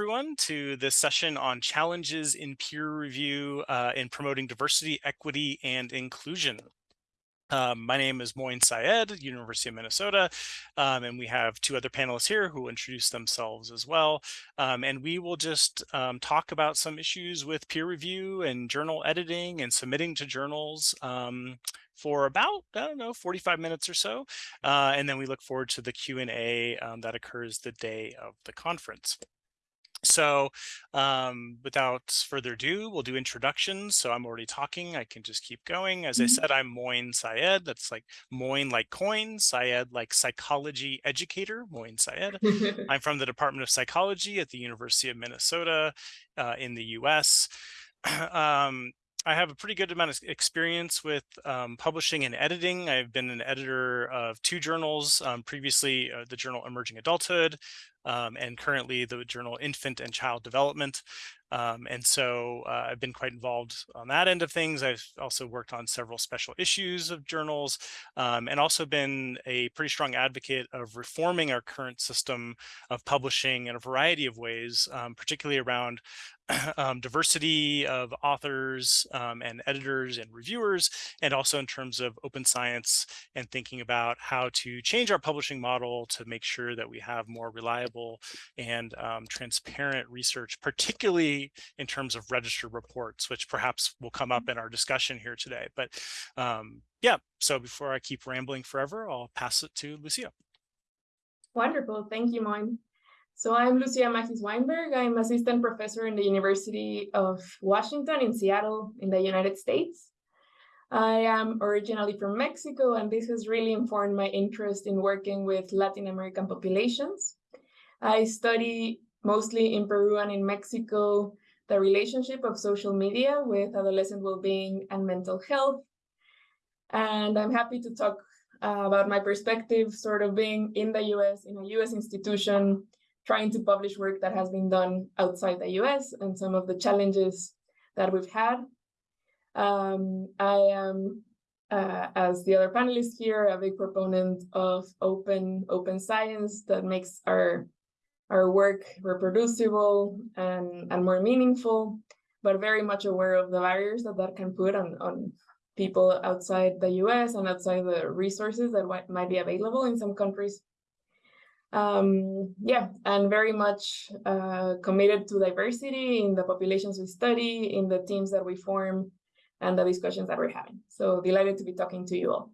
everyone to this session on challenges in peer review uh, in promoting diversity, equity, and inclusion. Um, my name is Moin Syed, University of Minnesota, um, and we have two other panelists here who will introduce themselves as well. Um, and we will just um, talk about some issues with peer review and journal editing and submitting to journals um, for about, I don't know, 45 minutes or so. Uh, and then we look forward to the Q&A um, that occurs the day of the conference. So um, without further ado, we'll do introductions. So I'm already talking. I can just keep going. As I mm-hmm. said, I'm Moin Syed. That's like Moin like coin, Syed like psychology educator, Moin Syed. I'm from the Department of Psychology at the University of Minnesota uh, in the US. um, I have a pretty good amount of experience with um, publishing and editing. I've been an editor of two journals, um, previously uh, the journal Emerging Adulthood, um, and currently the journal Infant and Child Development. Um, and so uh, I've been quite involved on that end of things. I've also worked on several special issues of journals um, and also been a pretty strong advocate of reforming our current system of publishing in a variety of ways, um, particularly around um, diversity of authors um, and editors and reviewers, and also in terms of open science and thinking about how to change our publishing model to make sure that we have more reliable and um, transparent research, particularly in terms of registered reports, which perhaps will come up in our discussion here today. But um, yeah, so before I keep rambling forever, I'll pass it to Lucia. Wonderful. Thank you, Moin. So I'm Lucia Magis Weinberg. I'm assistant professor in the University of Washington in Seattle in the United States. I am originally from Mexico, and this has really informed my interest in working with Latin American populations. I study mostly in Peru and in Mexico the relationship of social media with adolescent well-being and mental health. And I'm happy to talk uh, about my perspective sort of being in the US, in a US institution, trying to publish work that has been done outside the US and some of the challenges that we've had. Um, I am, uh, as the other panelists here, a big proponent of open open science that makes our our work reproducible and, and more meaningful, but very much aware of the barriers that that can put on, on people outside the US and outside the resources that might be available in some countries um, yeah, and very much uh, committed to diversity in the populations we study, in the teams that we form, and the discussions that we're having. So delighted to be talking to you all.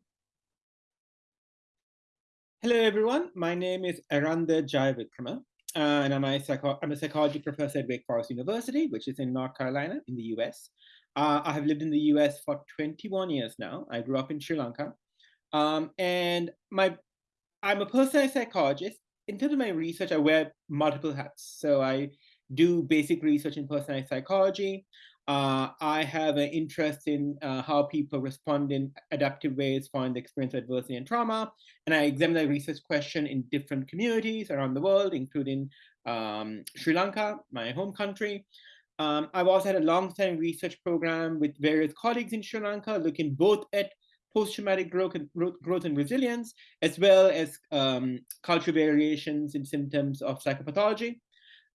Hello, everyone. My name is Eranda Jayawickreme, and I'm a, psycho I'm a psychology professor at Wake Forest University, which is in North Carolina in the US. Uh, I have lived in the US for 21 years now. I grew up in Sri Lanka. Um, and my I'm a personality psychologist in terms of my research, I wear multiple hats. So I do basic research in personality psychology. Uh, I have an interest in uh, how people respond in adaptive ways following the experience of adversity and trauma. And I examine the research question in different communities around the world, including um, Sri Lanka, my home country. Um, I've also had a long-time research program with various colleagues in Sri Lanka, looking both at post-traumatic growth growth and resilience, as well as um, cultural variations in symptoms of psychopathology.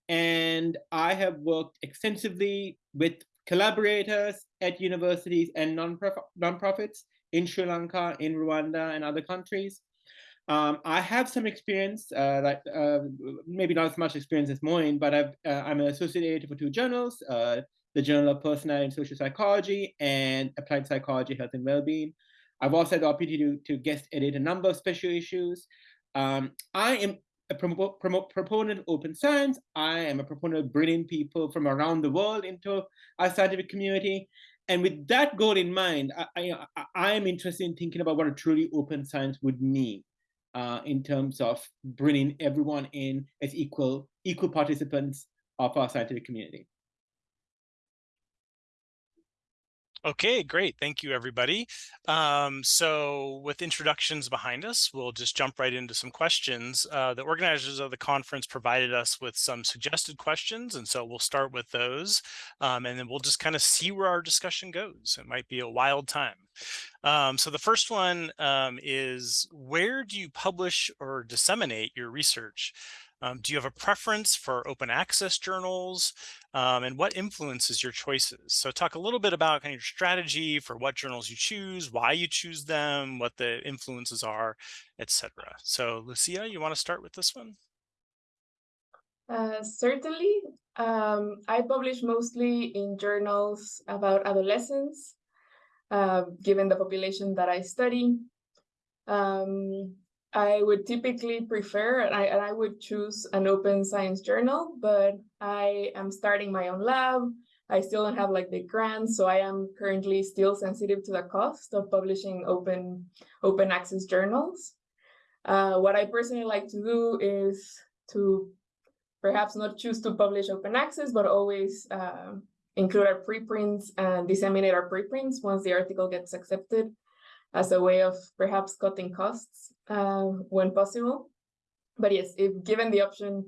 And I have worked extensively with collaborators at universities and nonprofits in Sri Lanka, in Rwanda, and other countries. Um, I have some experience, uh, that, uh, maybe not as much experience as Moin, but i am uh, an associate editor for two journals, uh, the Journal of Personality and Social Psychology and Applied Psychology, Health and Wellbeing. I've also had the opportunity to, to guest edit a number of special issues. Um, I am a proponent of open science. I am a proponent of bringing people from around the world into our scientific community. And with that goal in mind, I, I, I am interested in thinking about what a truly open science would mean uh, in terms of bringing everyone in as equal, equal participants of our scientific community. Okay, great. Thank you, everybody. Um, so with introductions behind us, we'll just jump right into some questions. Uh, the organizers of the conference provided us with some suggested questions, and so we'll start with those, um, and then we'll just kind of see where our discussion goes. It might be a wild time. Um, so the first one um, is, where do you publish or disseminate your research? Um, do you have a preference for open access journals? Um, and what influences your choices? So talk a little bit about kind of your strategy for what journals you choose, why you choose them, what the influences are, etc. So Lucia, you want to start with this one? Uh, certainly. Um, I publish mostly in journals about adolescents, uh, given the population that I study. Um, I would typically prefer, and I, and I would choose an open science journal, but I am starting my own lab. I still don't have like the grants, so I am currently still sensitive to the cost of publishing open, open access journals. Uh, what I personally like to do is to perhaps not choose to publish open access, but always uh, include our preprints and disseminate our preprints once the article gets accepted as a way of perhaps cutting costs uh, when possible. But yes, if given the option,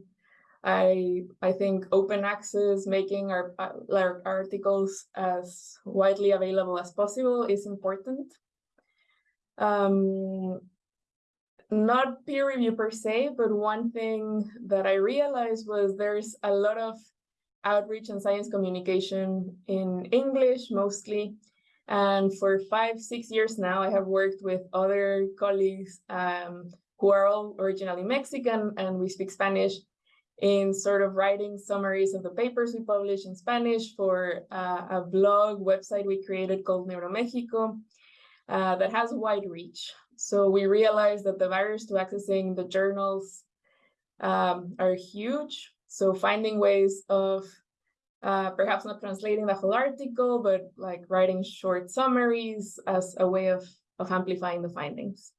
I I think open access, making our, our articles as widely available as possible is important. Um, not peer review per se, but one thing that I realized was there's a lot of outreach and science communication in English mostly, and for five, six years now, I have worked with other colleagues um, who are all originally Mexican and we speak Spanish in sort of writing summaries of the papers we publish in Spanish for uh, a blog website we created called NeuroMexico uh, that has wide reach. So we realized that the barriers to accessing the journals um, are huge. So finding ways of uh, perhaps not translating the whole article, but like writing short summaries as a way of, of amplifying the findings.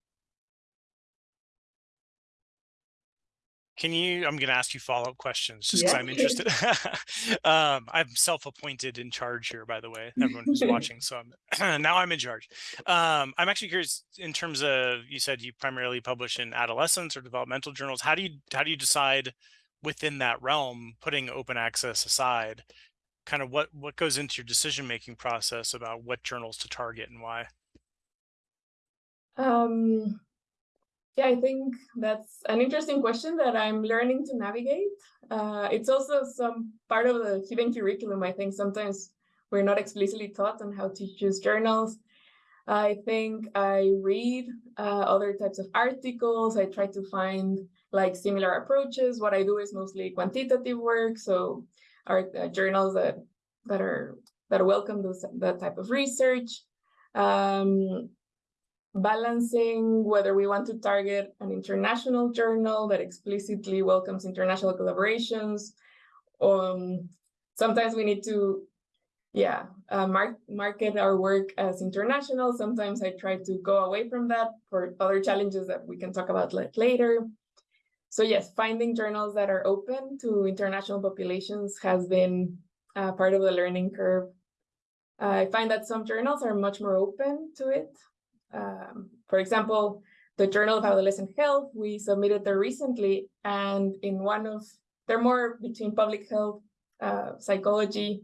Can you, I'm going to ask you follow-up questions just because yeah. I'm interested. um, I'm self-appointed in charge here, by the way, everyone who's watching. So I'm, now I'm in charge. Um, I'm actually curious in terms of, you said you primarily publish in adolescence or developmental journals. How do you, how do you decide within that realm, putting open access aside, kind of what, what goes into your decision-making process about what journals to target and why? Um, yeah, I think that's an interesting question that I'm learning to navigate. Uh, it's also some part of the hidden curriculum. I think sometimes we're not explicitly taught on how to choose journals. I think I read uh, other types of articles. I try to find like similar approaches. What I do is mostly quantitative work, so our uh, journals that that are that welcome those that type of research. Um, balancing whether we want to target an international journal that explicitly welcomes international collaborations. Um, sometimes we need to, yeah, uh, mark, market our work as international. Sometimes I try to go away from that for other challenges that we can talk about later. So yes, finding journals that are open to international populations has been uh, part of the learning curve. Uh, I find that some journals are much more open to it. Um, for example, the Journal of Adolescent Health, we submitted there recently, and in one of, they're more between public health, uh, psychology,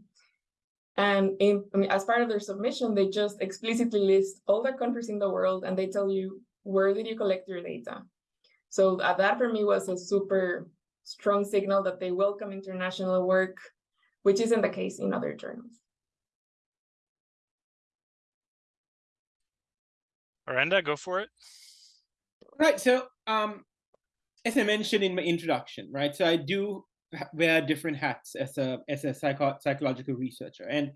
and in, I mean, as part of their submission, they just explicitly list all the countries in the world, and they tell you, where did you collect your data? So uh, that for me was a super strong signal that they welcome international work, which isn't the case in other journals. Eranda, go for it. Right. So, um, as I mentioned in my introduction, right? So I do wear different hats as a as a psycho psychological researcher, and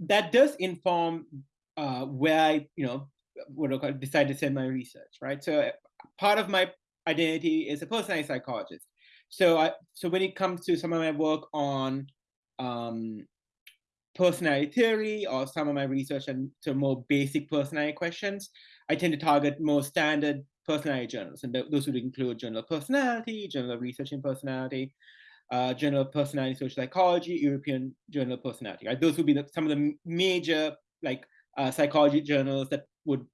that does inform uh, where I, you know, what I decide to send my research, right? So part of my identity is a personality psychologist. So I so when it comes to some of my work on um, personality theory or some of my research on to more basic personality questions, I tend to target more standard personality journals, and th those would include Journal of Personality, Journal of Research in Personality, uh, Journal of Personality Social Psychology, European Journal of Personality. Right? Those would be the, some of the major like uh, psychology journals that would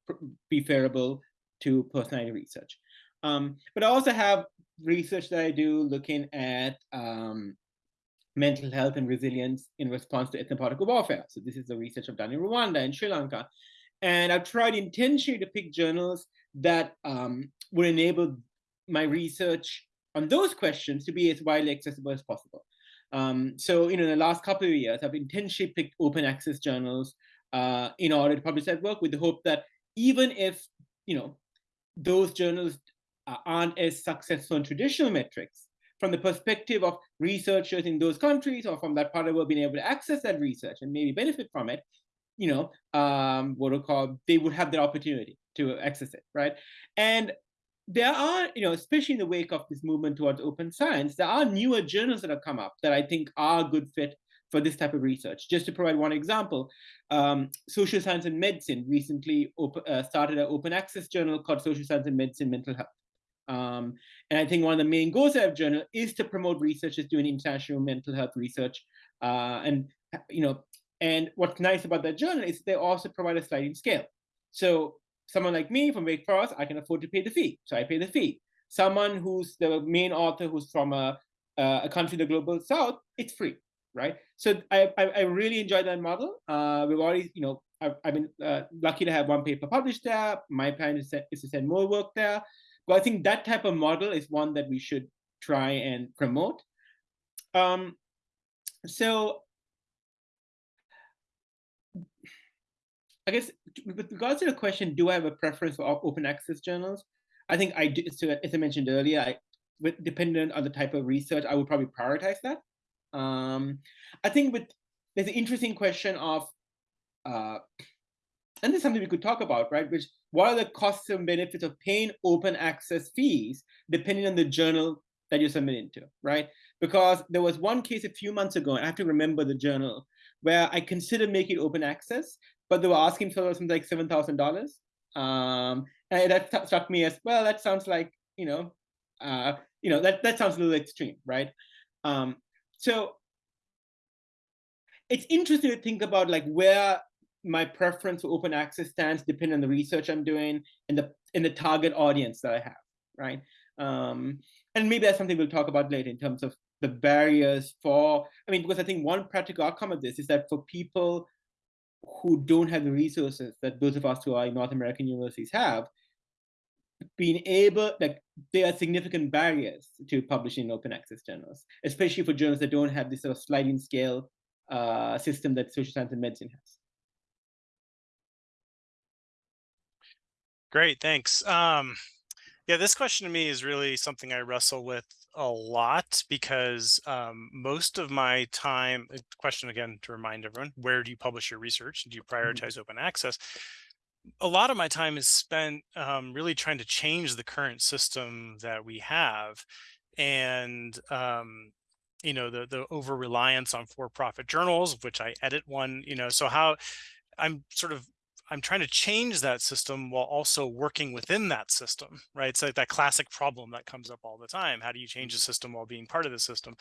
be favorable to personality research. Um, but I also have research that I do looking at um, mental health and resilience in response to ethnopolitical warfare. So this is the research I've done in Rwanda and Sri Lanka. And I've tried intentionally to pick journals that um, would enable my research on those questions to be as widely accessible as possible. Um, so, you know, in the last couple of years, I've intentionally picked open access journals uh, in order to publish that work with the hope that even if, you know, those journals aren't as successful in traditional metrics, from the perspective of researchers in those countries or from that part of the world being able to access that research and maybe benefit from it, you know, um, what we call, they would have the opportunity to access it, right? And there are, you know, especially in the wake of this movement towards open science, there are newer journals that have come up that I think are a good fit for this type of research. Just to provide one example, um, Social Science and Medicine recently uh, started an open access journal called Social Science and Medicine Mental Health. Um, and I think one of the main goals of journal is to promote researchers doing international mental health research. Uh, and, you know, and what's nice about that journal is they also provide a sliding scale. So someone like me from Wake Forest, I can afford to pay the fee. So I pay the fee. Someone who's the main author who's from a, a country the global south, it's free, right? So I, I, I really enjoy that model. Uh, we've already, you know, I've, I've been uh, lucky to have one paper published there. My plan is, is to send more work there. But I think that type of model is one that we should try and promote. Um, so I guess with regards to the question, do I have a preference for open access journals? I think I do. So as I mentioned earlier, I, with, dependent on the type of research, I would probably prioritize that. Um, I think with there's an interesting question of, uh, and this is something we could talk about, right? Which what are the costs and benefits of paying open access fees depending on the journal that you're submitting to, right? Because there was one case a few months ago, and I have to remember the journal, where I considered making open access, but they were asking for something like seven thousand dollars. Um, and that struck me as well. That sounds like you know, uh, you know that that sounds a little extreme, right? Um, so it's interesting to think about like where my preference for open access stands depending on the research I'm doing and the and the target audience that I have, right? Um, and maybe that's something we'll talk about later in terms of the barriers for. I mean, because I think one practical outcome of this is that for people who don't have the resources that those of us who are in North American universities have, being able, like, there are significant barriers to publishing open access journals, especially for journals that don't have this sort of sliding scale uh, system that social science and medicine has. Great, thanks. Um, yeah, this question to me is really something I wrestle with a lot because um, most of my time, uh, question again to remind everyone, where do you publish your research? Do you mm-hmm. prioritize mm -hmm. open access? A lot of my time is spent um, really trying to change the current system that we have. And, um, you know, the, the over reliance on for-profit journals, which I edit one, you know, so how I'm sort of I'm trying to change that system while also working within that system, right? It's like that classic problem that comes up all the time. How do you change a mm-hmm. system while being part of the system?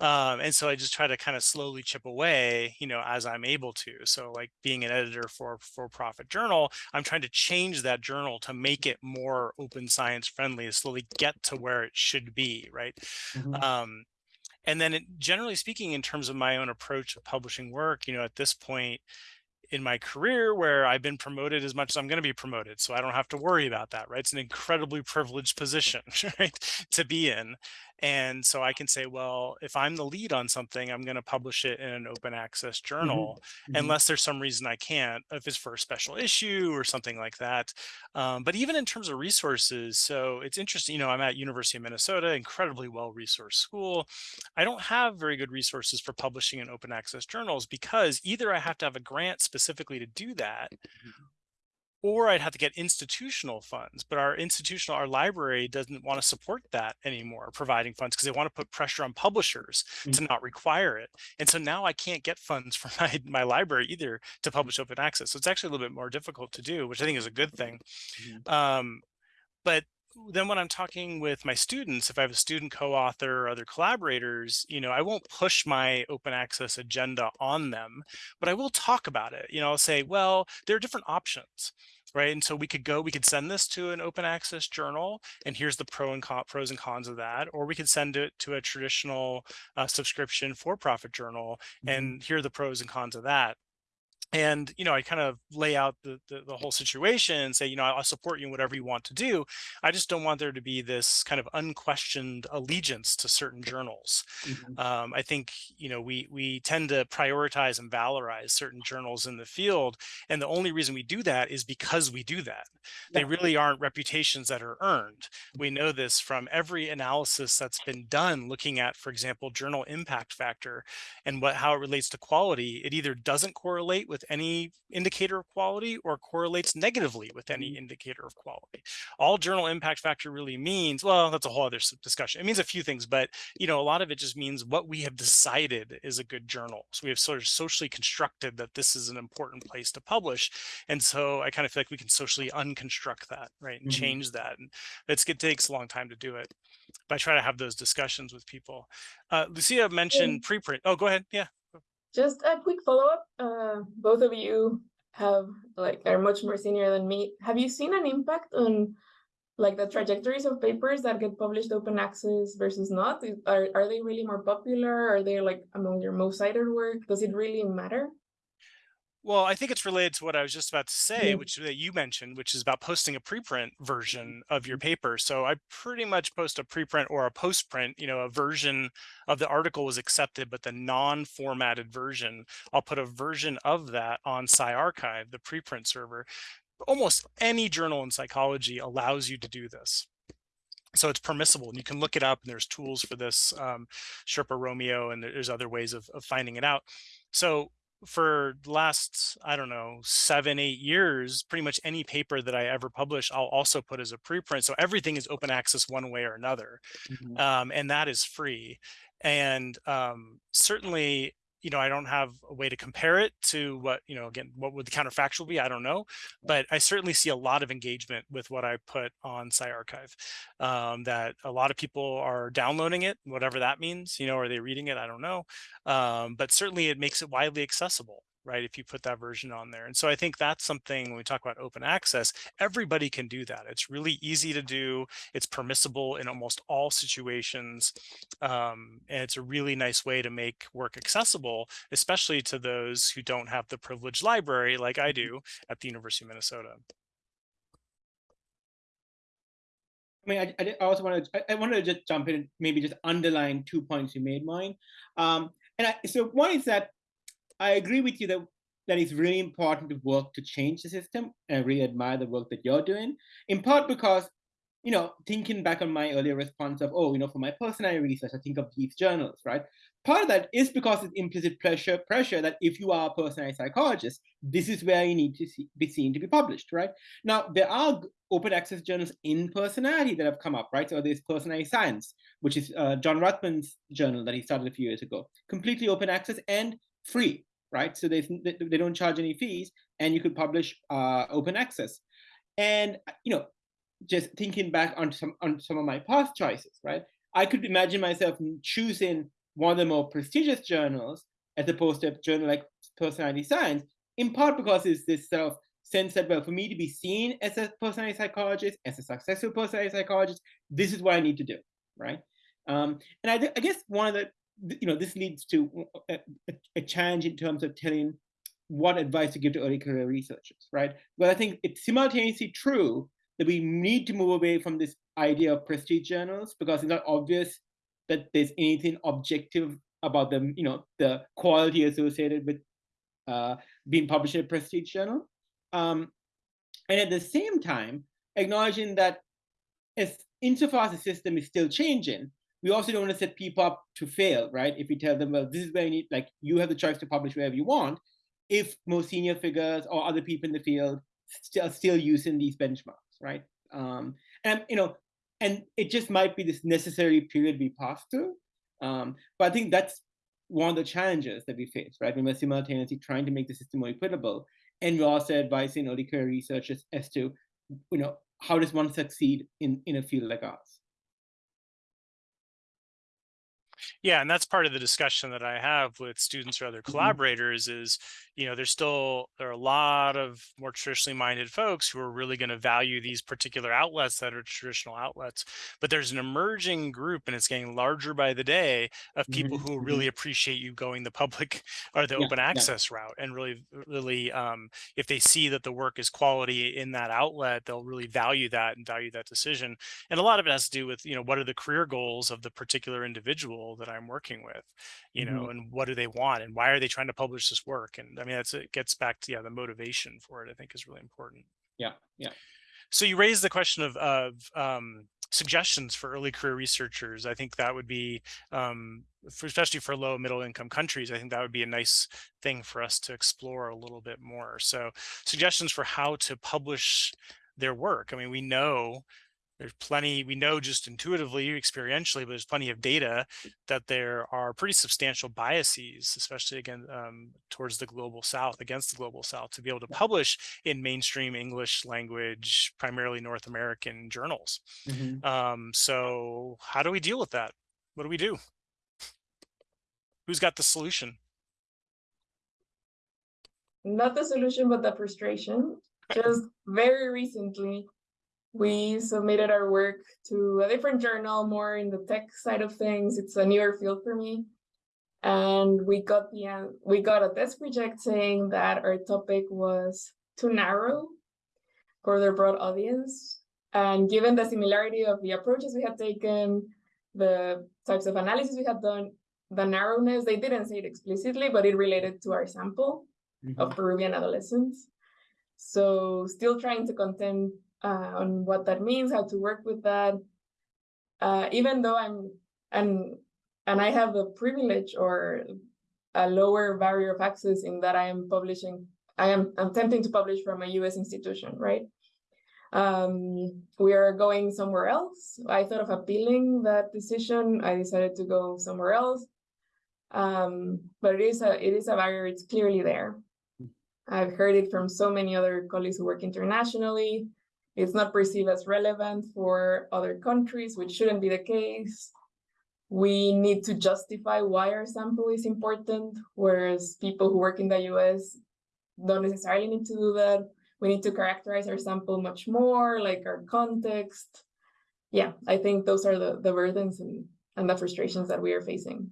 Um, and so I just try to kind of slowly chip away, you know, as I'm able to. So like being an editor for for-profit journal, I'm trying to change that journal to make it more open science friendly, to slowly get to where it should be, right? Mm -hmm. um, and then it, generally speaking, in terms of my own approach of publishing work, you know, at this point, in my career where I've been promoted as much as I'm going to be promoted. So I don't have to worry about that, right? It's an incredibly privileged position, right, to be in. And so I can say, well, if I'm the lead on something, I'm going to publish it in an open access mm-hmm, journal, mm -hmm. unless there's some reason I can't, if it's for a special issue or something like that. Um, but even in terms of resources, so it's interesting, you know, I'm at University of Minnesota, incredibly well-resourced school. I don't have very good resources for publishing in open access journals because either I have to have a grant specifically to do that, mm -hmm or I'd have to get institutional funds, but our institutional, our library doesn't want to support that anymore, providing funds because they want to put pressure on publishers mm -hmm. to not require it. And so now I can't get funds from my, my library either to publish open access. So it's actually a little bit more difficult to do, which I think is a good thing. Mm -hmm. um, but then when I'm talking with my students, if I have a student co-author or other collaborators, you know, I won't push my open access agenda on them, but I will talk about it. You know, I'll say, well, there are different options, right? And so we could go, we could send this to an open access journal, and here's the pro and con, pros and cons of that, or we could send it to a traditional uh, subscription for-profit journal, mm -hmm. and here are the pros and cons of that and you know i kind of lay out the, the, the whole situation and say you know i'll support you in whatever you want to do. I just don't want there to be this kind of unquestioned allegiance to certain journals. Mhm. um, i think you know we we tend to prioritize and valorize certain journals in the field and the only reason we do that is because we do that. They really aren't reputations that are earned. We know this from every analysis that's been done looking at for example journal impact factor and what how it relates to quality. It either doesn't correlate with any indicator of quality or correlates negatively with any Mhm. indicator of quality. All journal impact factor really means well that's a whole other discussion. It means a few things but you know a lot of it just means what we have decided is a good journal. So we have sort of socially constructed that this is an important place to publish and so i kind of feel like we can socially unconstruct that right and Mhm. change that and it's it takes a long time to do it but i try to have those discussions with people. Uh, lucia mentioned preprint. Oh go ahead. Yeah. Just a quick follow-up. Uh, both of you have like are much more senior than me. Have you seen an impact on like the trajectories of papers that get published open access versus not? Are are they really more popular? Are they like among your most cited work? Does it really matter? Well, I think it's related to what I was just about to say, Yeah. which that you mentioned, which is about posting a preprint mm-hmm. version of your mm-hmm. paper. So I pretty much post a preprint or a postprint, you know, a version of the article was accepted, but the non-formatted version, I'll put a version of that on PsyArXiv, the preprint server. Almost any journal in psychology allows you to do this. So it's permissible and you can look it up and there's tools for this, um, Sherpa Romeo, and there's other ways of, of finding it out. So for the last, I don't know, seven, eight years, pretty much any paper that I ever publish, I'll also put as a preprint. So everything is open access one way or another. Mhm. Um, and that is free. And um, certainly, you know, I don't have a way to compare it to what, you know, again, what would the counterfactual be? I don't know. But I certainly see a lot of engagement with what I put on PsyArXiv. Um, that a lot of people are downloading it, whatever that means, you know, are they reading it? I don't know um, but certainly it makes it widely accessible right if you put that version on there and so i think that's something when we talk about open access everybody can do that it's really easy to do it's permissible in almost all situations um, and it's a really nice way to make work accessible especially to those who don't have the privileged library like i do at the university of minnesota I mean, I, I also wanted I, I wanted to just jump in and maybe just underline two points you made, Moin. Um, and I, so one is that I agree with you that that it's really important to work to change the system. And I really admire the work that you're doing, in part because, you know, thinking back on my earlier response of, oh, you know, for my personal research, I think of these journals, right? Part of that is because it's implicit pressure pressure that if you are a personality psychologist, this is where you need to see, be seen to be published, right? Now, there are open access journals in personality that have come up, right? So there's Personality Science, which is uh, John Rauthmann's journal that he started a few years ago, completely open access and free, right? So they, they don't charge any fees, and you could publish uh, open access. And you know, just thinking back on some on some of my past choices, right? I could imagine myself choosing one of the more prestigious journals as opposed to a journal like Personality Science, in part because it's this sort of sense that well, for me to be seen as a personality psychologist, as a successful personality psychologist, this is what I need to do, right? Um, and I, I guess one of the you know this leads to a, a, a challenge in terms of telling what advice to give to early career researchers, right? But I think it's simultaneously true that we need to move away from this idea of prestige journals because it's not obvious that there's anything objective about them, you know, the quality associated with uh, being published in a prestige journal. Um, and at the same time, acknowledging that as insofar as the system is still changing, we also don't want to set people up to fail, right? If we tell them, well, this is where you need, like, you have the choice to publish wherever you want, if more senior figures or other people in the field still still using these benchmarks, right? Um, and you know, and it just might be this necessary period we pass through. Um, but I think that's one of the challenges that we face, right? When we're simultaneously trying to make the system more equitable, and we're also advising early career researchers as to, you know, how does one succeed in in a field like ours? Yeah, and that's part of the discussion that I have with students or other Mhm. collaborators is, you know, there's still there are a lot of more traditionally minded folks who are really going to value these particular outlets that are traditional outlets. But there's an emerging group, and it's getting larger by the day, of people Mhm, who mhm. really appreciate you going the public or the Yeah, open yeah. access route, and really, really, um, if they see that the work is quality in that outlet, they'll really value that and value that decision. And a lot of it has to do with, you know, what are the career goals of the particular individual that I'm working with, you know, Mhm. and what do they want and why are they trying to publish this work? And I mean, that's it gets back to yeah, the motivation for it. I think is really important. Yeah, yeah. So you raised the question of of um, suggestions for early career researchers. I think that would be, um, for, especially for low middle income countries. I think that would be a nice thing for us to explore a little bit more. So suggestions for how to publish their work. I mean, we know there's plenty we know just intuitively experientially but there's plenty of data that there are pretty substantial biases especially again um, towards the global south against the global south to be able to publish in mainstream english language primarily north american journals. Mhm. um, so how do we deal with that? What do we do? Who's got the solution? Not the solution, but the frustration. Just very recently, we submitted our work to a different journal, more in the tech side of things. It's a newer field for me. And we got the an- we got a desk reject saying that our topic was too narrow for their broad audience. And given the similarity of the approaches we had taken, the types of analysis we had done, the narrowness, they didn't say it explicitly, but it related to our sample of Mhm. Peruvian adolescents. So still trying to contend uh, on what that means, how to work with that. Uh, even though I'm and and I have the privilege or a lower barrier of access in that I am publishing, I am I'm attempting to publish from a US institution, right? Um, we are going somewhere else. I thought of appealing that decision. I decided to go somewhere else. Um, but it is a it is a barrier, it's clearly there. I've heard it from so many other colleagues who work internationally. It's not perceived as relevant for other countries, which shouldn't be the case. We need to justify why our sample is important, whereas people who work in the US don't necessarily need to do that. We need to characterize our sample much more, like our context. Yeah, I think those are the, the burdens and, and the frustrations that we are facing.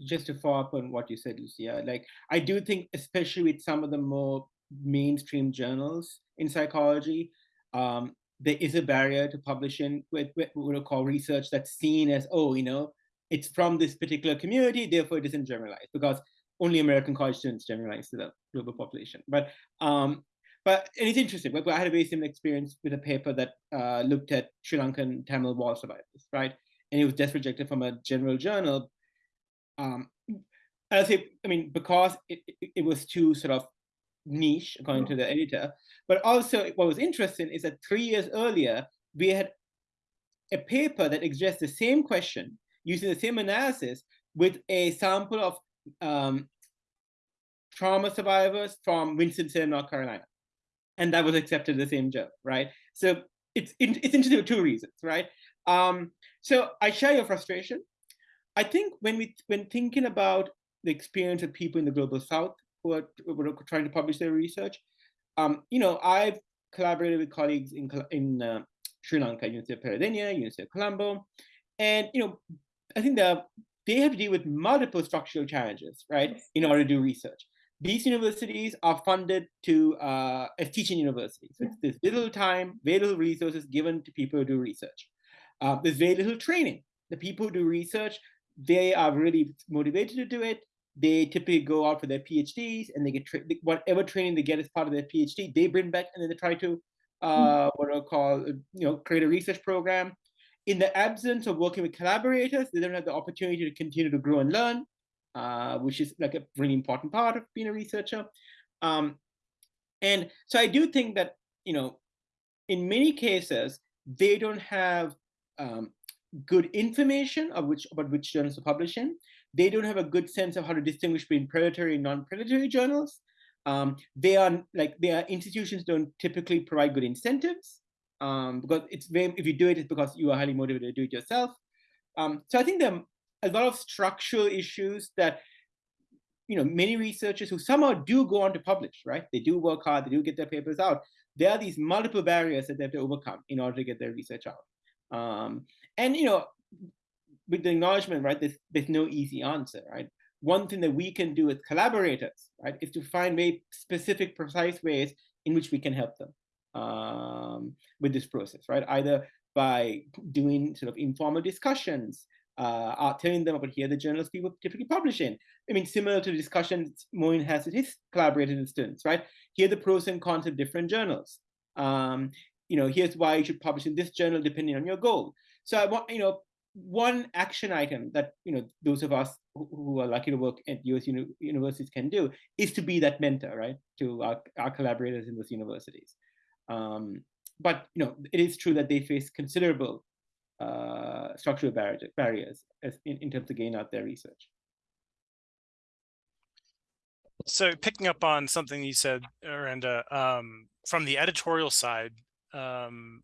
just to follow up on what you said, Lucia, like I do think, especially with some of the more mainstream journals in psychology, um, there is a barrier to publishing with, what we call research that's seen as, oh, you know, it's from this particular community, therefore it isn't generalized because only American college students generalize to the global population. But um, but and it's interesting. I had a very similar experience with a paper that uh, looked at Sri Lankan Tamil war survivors, right? And it was just rejected from a general journal um, I say, I mean, because it, it, it, was too sort of niche, according to the editor, but also what was interesting is that three years earlier, we had a paper that addressed the same question using the same analysis with a sample of um, trauma survivors from Winston-Salem, North Carolina. And that was accepted the same journal, right? So it's, it's interesting for two reasons, right? Um, so I share your frustration. I think when we when thinking about the experience of people in the global south who are, who are trying to publish their research, um, you know, I've collaborated with colleagues in in uh, Sri Lanka, University of Peradeniya, University of Colombo, and you know, I think that they have to deal with multiple structural challenges, right, in order to do research. These universities are funded to uh, as teaching universities. So there's little time, very little resources given to people who do research. Uh, there's very little training. The people who do research they are really motivated to do it. They typically go out for their PhDs and they get tra- whatever training they get as part of their PhD, they bring back and then they try to uh, what I call you know create a research program. In the absence of working with collaborators, they don't have the opportunity to continue to grow and learn, uh, which is like a really important part of being a researcher. Um, and so I do think that you know, in many cases, they don't have um, good information of which about which journals to publish in. They don't have a good sense of how to distinguish between predatory and non-predatory journals. Um, they are like their institutions don't typically provide good incentives um, because it's very if you do it, it's because you are highly motivated to do it yourself. Um, so I think there are a lot of structural issues that you know many researchers who somehow do go on to publish, right? They do work hard, they do get their papers out. There are these multiple barriers that they have to overcome in order to get their research out. Um, and you know, with the acknowledgement, right, there's, there's no easy answer, right? One thing that we can do as collaborators, right, is to find very specific, precise ways in which we can help them um, with this process, right? Either by doing sort of informal discussions, uh, telling them about here the journals people typically publish in. I mean, similar to the discussions Moin has with his collaborators and students, right? Here the pros and cons of different journals. Um, you know, here's why you should publish in this journal depending on your goal. So I want, you know, one action item that you know those of us who are lucky to work at US uni universities can do is to be that mentor, right, to our, our collaborators in those universities. Um, but you know, it is true that they face considerable uh, structural barriers as in, in terms of getting out their research. So picking up on something you said, Eranda, um, from the editorial side, um,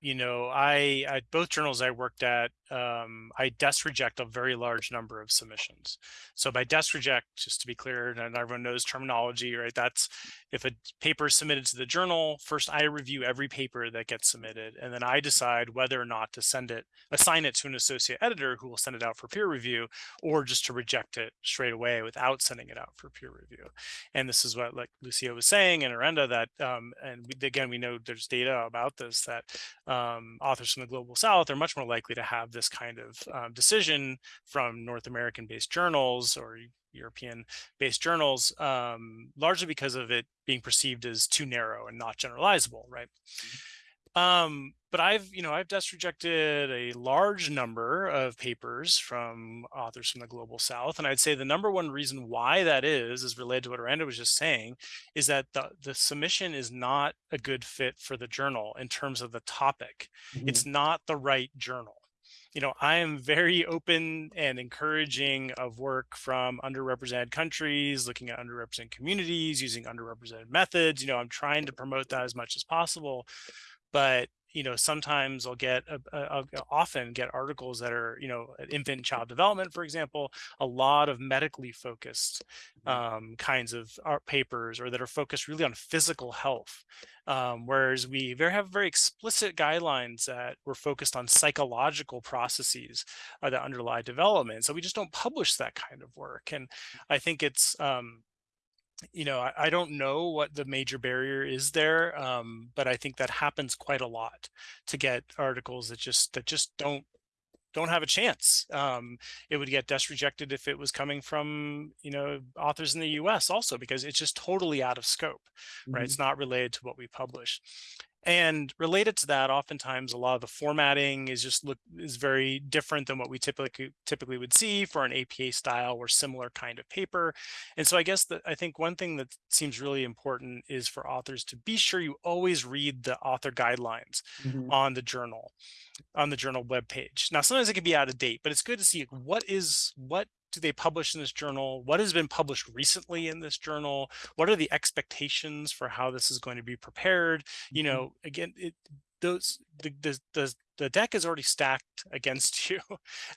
you know, I at both journals I worked at, um, I desk reject a very large number of submissions. So by desk reject, just to be clear, and everyone knows terminology, right? That's if a paper is submitted to the journal, first I review every paper that gets submitted, and then I decide whether or not to send it, assign it to an associate editor who will send it out for peer review, or just to reject it straight away without sending it out for peer review. And this is what like Lucia was saying and Eranda that, um, and we, again, we know there's data about this that um, authors from the global south are much more likely to have this kind of um, decision from North American based journals or European based journals, um, largely because of it being perceived as too narrow and not generalizable, right? Um, but I've, you know, I've desk rejected a large number of papers from authors from the global south. And I'd say the number one reason why that is, is related to what Eranda was just saying, is that the, the submission is not a good fit for the journal in terms of the topic. Mm -hmm. It's not the right journal you know, I am very open and encouraging of work from underrepresented countries, looking at underrepresented communities, using underrepresented methods. You know, I'm trying to promote that as much as possible. But you know, sometimes I'll get, a, I'll often get articles that are, you know, infant and child development, for example, a lot of medically focused mm-hmm. um, kinds of art papers or that are focused really on physical health. Um, whereas we very, have very explicit guidelines that were focused on psychological processes uh, that underlie development. So we just don't publish that kind of work. And I think it's, um, you know, I, I, don't know what the major barrier is there, um, but I think that happens quite a lot to get articles that just that just don't don't have a chance. Um, it would get desk rejected if it was coming from, you know, authors in the US also, because it's just totally out of scope, right? Mm -hmm. It's not related to what we publish. And related to that, oftentimes a lot of the formatting is just look is very different than what we typically typically would see for an APA style or similar kind of paper. And so I guess that I think one thing that seems really important is for authors to be sure you always read the author guidelines mm -hmm. on the journal, on the journal webpage. Now sometimes it can be out of date, but it's good to see what is what do they publish in this journal? What has been published recently in this journal? What are the expectations for how this is going to be prepared? You mm-hmm. know, again, it, those the, the, the the deck is already stacked against you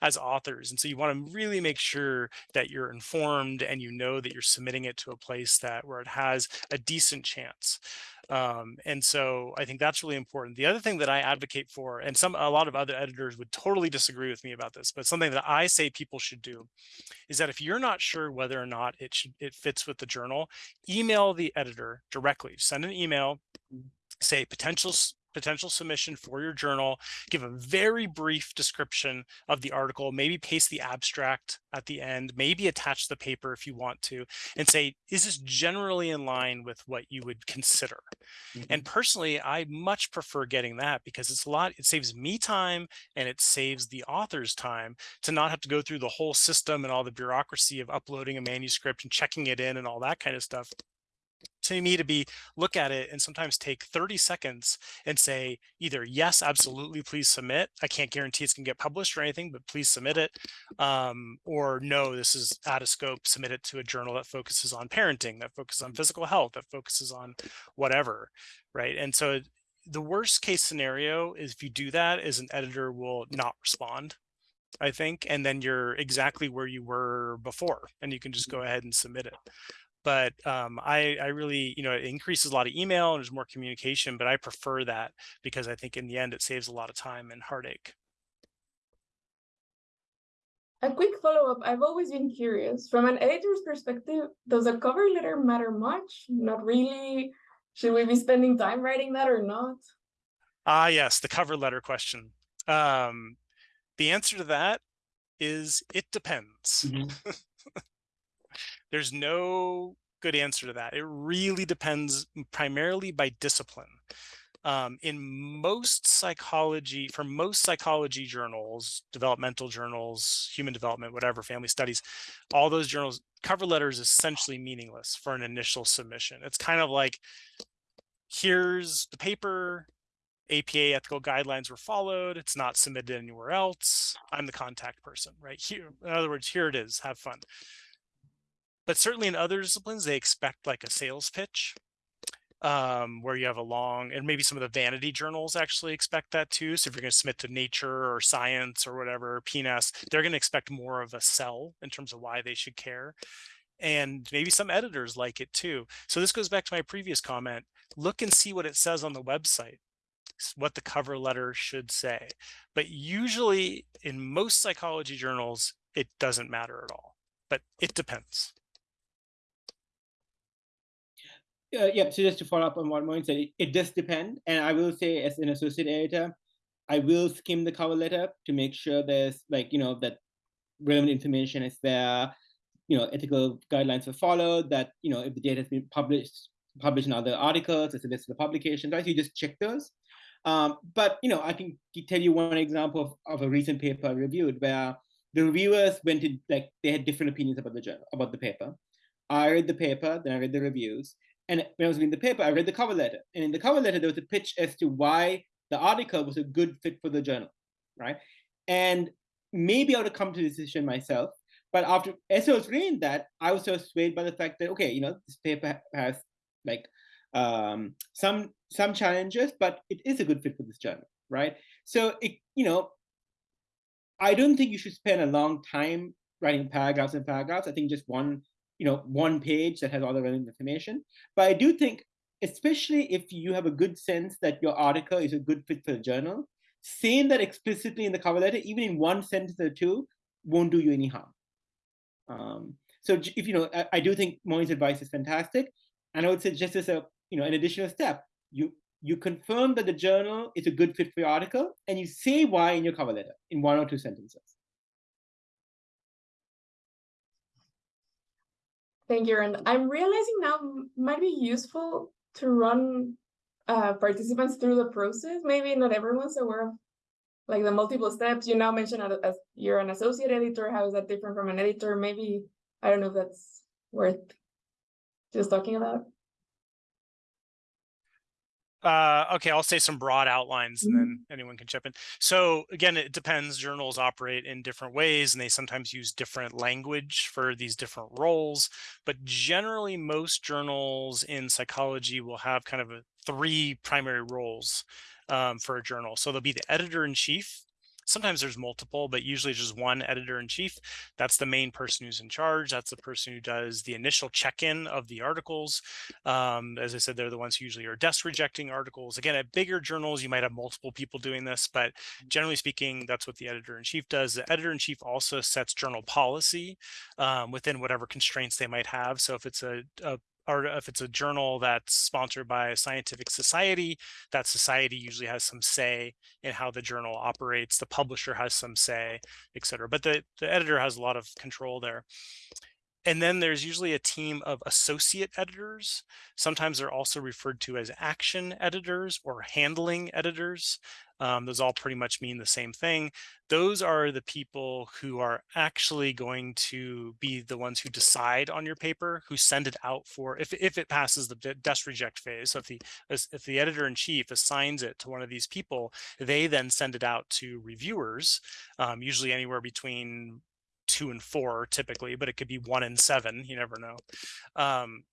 as authors and so you want to really make sure that you're informed and you know that you're submitting it to a place that where it has a decent chance um, and so I think that's really important. The other thing that I advocate for, and some a lot of other editors would totally disagree with me about this, but something that I say people should do is that if you're not sure whether or not it should it fits with the journal, email the editor directly. Send an email, say potential potential submission for your journal, give a very brief description of the article, maybe paste the abstract at the end, maybe attach the paper if you want to, and say, is this generally in line with what you would consider? Mm -hmm. And mm-hmm. personally, I much prefer getting that because it's a lot, it saves me time and it saves the author's time to not have to go through the whole system and all the bureaucracy of uploading a manuscript and checking it in and all that kind of stuff to me to be look at it and sometimes take 30 seconds and say either yes absolutely please submit. I can't guarantee it's going to get published or anything but please submit it um, or no this is out of scope submit it to a journal that focuses on parenting that focuses on physical health that focuses on whatever right? And so the worst case scenario is if you do that is an editor will not respond I think, and then you're exactly where you were before, and you can just go ahead and submit it. But um, I, I really, you know, it increases a lot of email and there's more communication, but I prefer that because I think in the end it saves a lot of time and heartache. A quick follow-up, I've always been curious, from an editor's perspective, does a cover letter matter much? Not really. Should we be spending time writing that or not? Ah, yes, the cover letter question. Um, the answer to that is it depends. Mhm. There's no good answer to that. It really depends primarily by discipline. Um, in most psychology, for most psychology journals, developmental journals, human development, whatever, family studies, all those journals, cover letter is essentially meaningless for an initial submission. It's kind of like, here's the paper, APA ethical guidelines were followed. It's not submitted anywhere else. I'm the contact person, right? Here, in other words, here it is. Have fun. But certainly in other disciplines, they expect like a sales pitch um, where you have a long, and maybe some of the vanity journals actually expect that too. So if you're going to submit to Nature or Science or whatever, PNAS, they're going to expect more of a sell in terms of why they should care. And maybe some editors like it too. So this goes back to my previous comment. Look and see what it says on the website what the cover letter should say. But usually in most psychology journals, it doesn't matter at all, but it depends. Uh, yeah, so just to follow up on what Moin said, it, it does depend. And I will say, as an associate editor, I will skim the cover letter to make sure there's like, you know, that relevant information is there, you know, ethical guidelines are followed, that, you know, if the data has been published, published in other articles, it's a list of publications, right? So you just check those. Um, but, you know, I can tell you one example of, of a recent paper I reviewed where the reviewers went to, like, they had different opinions about the journal, about the paper. I read the paper, then I read the reviews, and when I was reading the paper, I read the cover letter. And in the cover letter, there was a pitch as to why the article was a good fit for the journal, right? And maybe I would have come to the decision myself. But after as I was reading that, I was so swayed by the fact that okay, you know, this paper has like um, some some challenges, but it is a good fit for this journal, right? So it, you know, I don't think you should spend a long time writing paragraphs and paragraphs. I think just one you know, one page that has all the relevant information. But I do think, especially if you have a good sense that your article is a good fit for the journal, saying that explicitly in the cover letter, even in one sentence or two, won't do you any harm. Um, so if you know, I, I do think Moin's advice is fantastic, and I would say just as a you know an additional step, you you confirm that the journal is a good fit for your article, and you say why in your cover letter in one or two sentences. Thank you, and I'm realizing now might be useful to run uh, participants through the process. Maybe not everyone's aware of like the multiple steps. You now mentioned as you're an associate editor. How is that different from an editor? Maybe I don't know if that's worth just talking about. Uh, okay, I'll say some broad outlines and then Mm-hmm. anyone can chip in. So again, it depends. Journals operate in different ways and they sometimes use different language for these different roles. But generally, most journals in psychology will have kind of a, three primary roles um, for a journal. So there'll be the editor in chief, sometimes there's multiple, but usually just one editor in chief. That's the main person who's in charge. That's the person who does the initial check-in of the articles. Um, as I said, they're the ones who usually are desk rejecting articles. Again, at bigger journals, you might have multiple people doing this, but generally speaking, that's what the editor in chief does. The editor in chief also sets journal policy um, within whatever constraints they might have. So if it's a, a or if it's a journal that's sponsored by a scientific society, that society usually has some say in how the journal operates. The publisher has some say, et cetera. But the, the editor has a lot of control there. And then there's usually a team of associate editors. Sometimes they're also referred to as action editors or handling editors. Um, those all pretty much mean the same thing. Those are the people who are actually going to be the ones who decide on your paper, who send it out for, if, if it passes the desk reject phase. So if the, if the editor in chief assigns it to one of these people, they then send it out to reviewers, um, usually anywhere between two and four typically, but it could be one and seven, you never know. Um,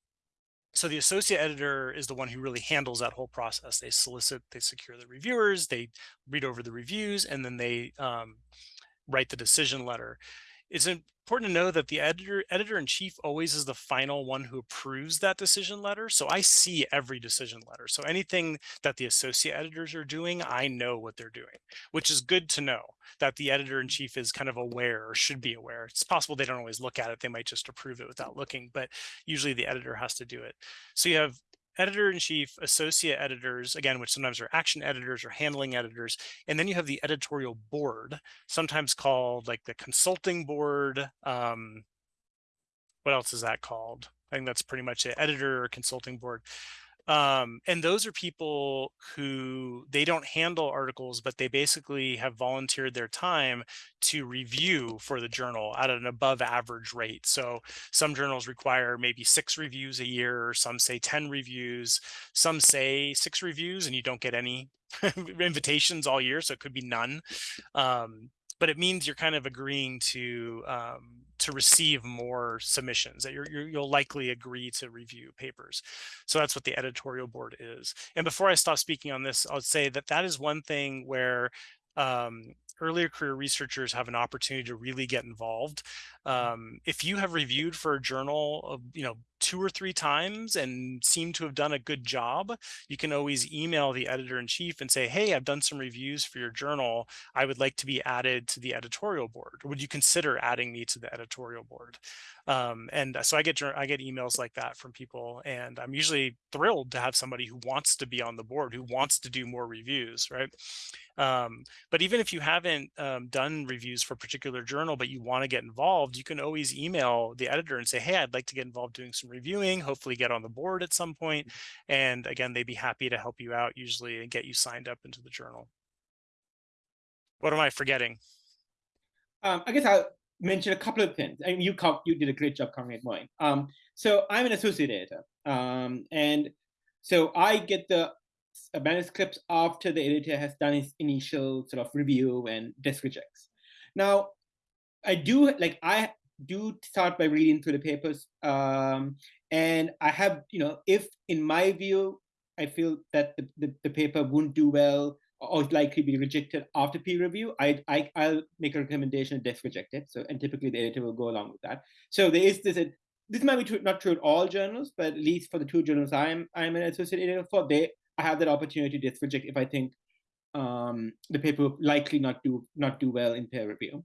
so the associate editor is the one who really handles that whole process. They solicit, they secure the reviewers, they read over the reviews, and then they um, write the decision letter. It's important to know that the editor editor in chief always is the final one who approves that decision letter. So I see every decision letter. So anything that the associate editors are doing, I know what they're doing, which is good to know that the editor in chief is kind of aware or should be aware. It's possible they don't always look at it. They might just approve it without looking, but usually the editor has to do it. So you have editor in chief, associate editors, again, which sometimes are action editors or handling editors. And then you have the editorial board, sometimes called like the consulting board. Um, what else is that called? I think that's pretty much it, editor or consulting board um, and those are people who they don't handle articles but they basically have volunteered their time to review for the journal at an above average rate. So some journals require maybe six reviews a year some say 10 reviews some say six reviews and you don't get any invitations all year so it could be none. Um, but it means you're kind of agreeing to um, to receive more submissions that you're, you will likely agree to review papers. So that's what the editorial board is. And before I stop speaking on this, I'll say that that is one thing where um, earlier career researchers have an opportunity to really get involved. Um, if you have reviewed for a journal, of, you know, two or three times and seem to have done a good job, you can always email the editor in chief and say, hey, I've done some reviews for your journal. I would like to be added to the editorial board. Would you consider adding me to the editorial board? Um, and so I get I get emails like that from people, and I'm usually thrilled to have somebody who wants to be on the board, who wants to do more reviews, right? Um, but even if you haven't um, done reviews for a particular journal, but you want to get involved, you can always email the editor and say, hey, I'd like to get involved doing some reviewing, hopefully get on the board at some point. And again, they'd be happy to help you out usually and get you signed up into the journal. What am I forgetting? Um, I guess I'll mention a couple of things. I mean, you you did a great job covering it, Moin. Um, so I'm an associate editor, um, and so I get the manuscripts after the editor has done his initial sort of review and desk rejects. Now, I do like I do start by reading through the papers, um, and I have you know if in my view I feel that the, the, the paper wouldn't do well or likely be rejected after peer review, I, I I'll make a recommendation and desk reject it. So and typically the editor will go along with that. So there is this this might be true, not true at all journals, but at least for the two journals I'm I'm an associate editor for, they I have that opportunity to reject if I think um, the paper will likely not do not do well in peer review.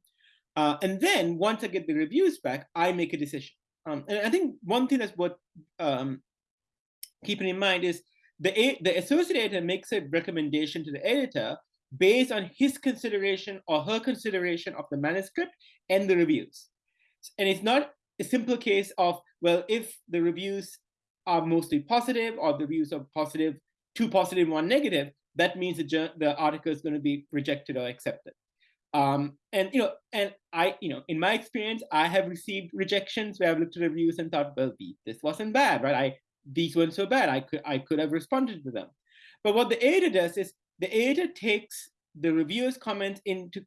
Uh, and then once I get the reviews back, I make a decision. Um, and I think one thing that's worth um, keeping in mind is the, the associate editor makes a recommendation to the editor based on his consideration or her consideration of the manuscript and the reviews. And it's not a simple case of, well, if the reviews are mostly positive or the reviews are positive two positive, one negative, that means the, the article is going to be rejected or accepted. Um, and you know, and I, you know, in my experience, I have received rejections where I've looked at reviews and thought, well, this wasn't bad, right? I these weren't so bad. I could I could have responded to them. But what the editor does is the editor takes the reviewer's comments into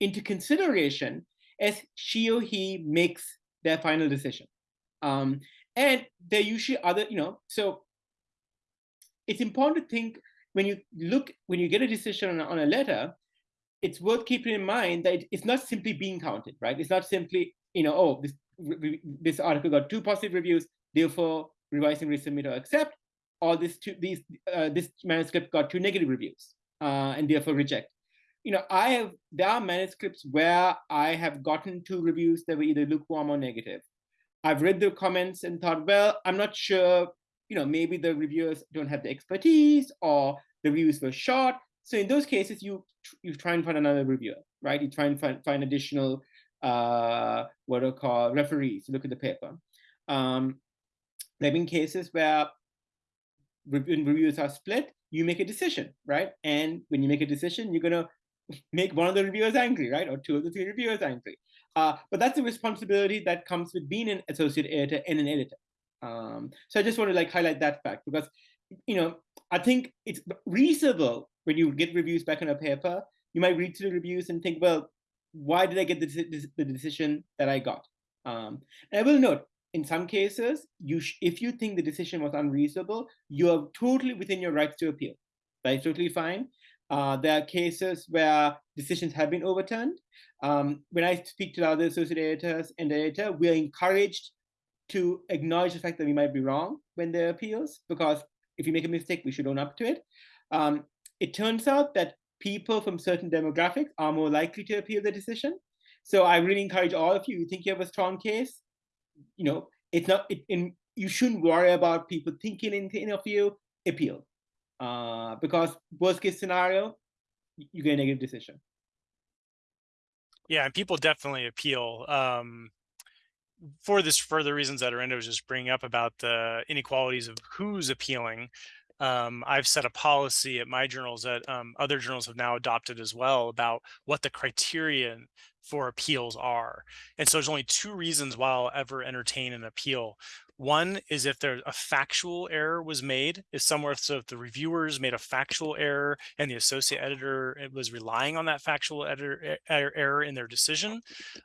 into consideration as she or he makes their final decision. Um, and there usually other, you know, so it's important to think when you look, when you get a decision on on a letter, it's worth keeping in mind that it's not simply being counted, right? It's not simply, you know, oh, this this article got two positive reviews, therefore revising, resubmit, or accept, or this two, these uh, this manuscript got two negative reviews, uh, and therefore reject. You know, I have there are manuscripts where I have gotten two reviews that were either lukewarm or negative. I've read the comments and thought, well, I'm not sure you know, maybe the reviewers don't have the expertise or the reviews were short. So in those cases, you you try and find another reviewer, right? You try and find, find additional uh, what are called referees to look at the paper. Um, there have been cases where reviews are split, you make a decision, right? And when you make a decision, you're gonna make one of the reviewers angry, right? Or two of the three reviewers angry. Uh, but that's a responsibility that comes with being an associate editor and an editor. Um, so I just want to like highlight that fact because, you know, I think it's reasonable when you get reviews back on a paper, you might read through the reviews and think, well, why did I get the, the decision that I got? Um, and I will note, in some cases, you if you think the decision was unreasonable, you are totally within your rights to appeal. That's totally fine. Uh, there are cases where decisions have been overturned. Um, when I speak to the other associate editors and editor, we are encouraged to acknowledge the fact that we might be wrong when there are appeals, because if you make a mistake, we should own up to it. Um, it turns out that people from certain demographics are more likely to appeal the decision. So I really encourage all of you, you think you have a strong case, you know, it's not, it, in, you shouldn't worry about people thinking anything of you, appeal. Uh, because worst case scenario, you get a negative decision. Yeah, and people definitely appeal. Um, for this for the reasons that Eranda was just bringing up about the inequalities of who's appealing, um, I've set a policy at my journals that um, other journals have now adopted as well about what the criterion for appeals are. And so there's only two reasons why I'll ever entertain an appeal. One is if there a factual error was made, if somewhere, so if the reviewers made a factual error and the associate editor was relying on that factual editor, error in their decision,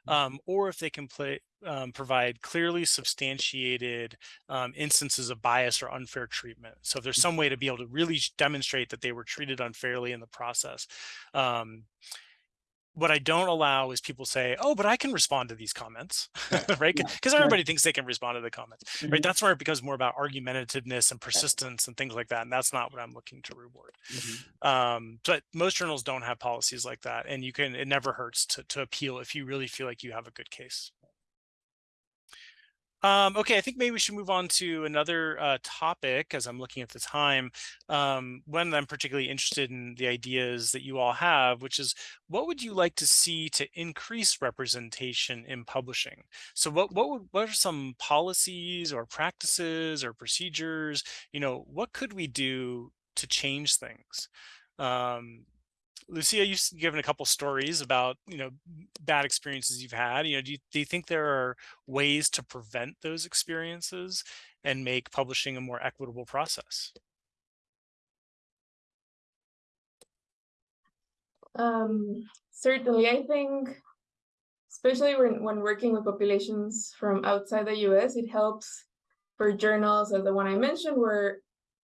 um, or if they can play, um, provide clearly substantiated um, instances of bias or unfair treatment. So if there's some way to be able to really demonstrate that they were treated unfairly in the process, um, what I don't allow is people say, oh, but I can respond to these comments, right? Because yeah. everybody right. thinks they can respond to the comments, mm -hmm. right? Mm-hmm. That's where it becomes more about argumentativeness and persistence and things like that. And that's not what I'm looking to reward. Mm -hmm. um, but most journals don't have policies like that. And you can, it never hurts to, to appeal if you really feel like you have a good case. Um, okay, I think maybe we should move on to another uh, topic as I'm looking at the time. Um, one I'm particularly interested in the ideas that you all have, which is what would you like to see to increase representation in publishing? So what what would what are some policies or practices or procedures? You know, what could we do to change things? Um, Lucia, you've given a couple stories about, you know, bad experiences you've had. You know, do you, do you think there are ways to prevent those experiences and make publishing a more equitable process? Um, certainly, I think, especially when, when working with populations from outside the US, it helps for journals as the one I mentioned, where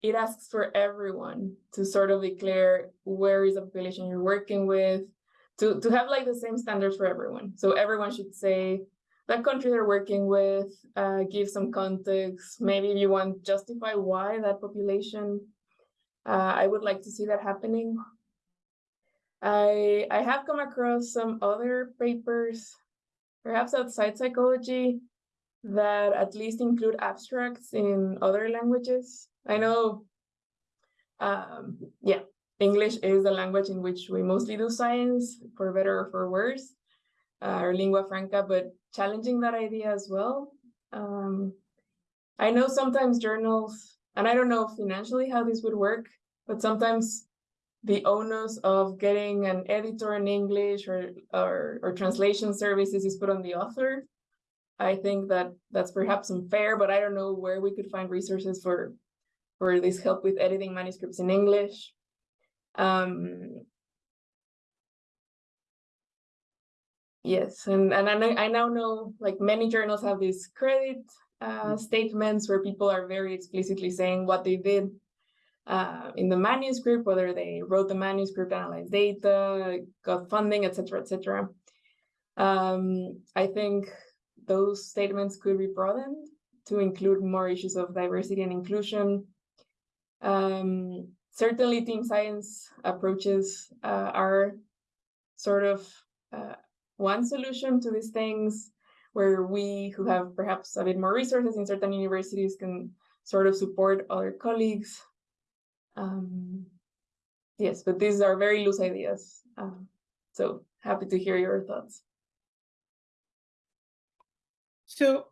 it asks for everyone to sort of declare where is the population you're working with, to, to have like the same standards for everyone. So everyone should say that country they're working with, uh, give some context, maybe you want to justify why that population. Uh, I would like to see that happening. I, I have come across some other papers, perhaps outside psychology, that at least include abstracts in other languages. I know, um, yeah, English is the language in which we mostly do science, for better or for worse, uh, or lingua franca, but challenging that idea as well. Um, I know sometimes journals, and I don't know financially how this would work, but sometimes the onus of getting an editor in English or, or, or translation services is put on the author. I think that that's perhaps unfair, but I don't know where we could find resources for for this help with editing manuscripts in English. Um, yes, and, and I, I now know like many journals have these credit uh, statements where people are very explicitly saying what they did uh, in the manuscript, whether they wrote the manuscript, analyzed data, got funding, etc., etc. Um, I think those statements could be broadened to include more issues of diversity and inclusion, um, certainly team science approaches uh, are sort of uh, one solution to these things where we who have perhaps a bit more resources in certain universities can sort of support other colleagues. Um, yes, but these are very loose ideas. Um, so happy to hear your thoughts. So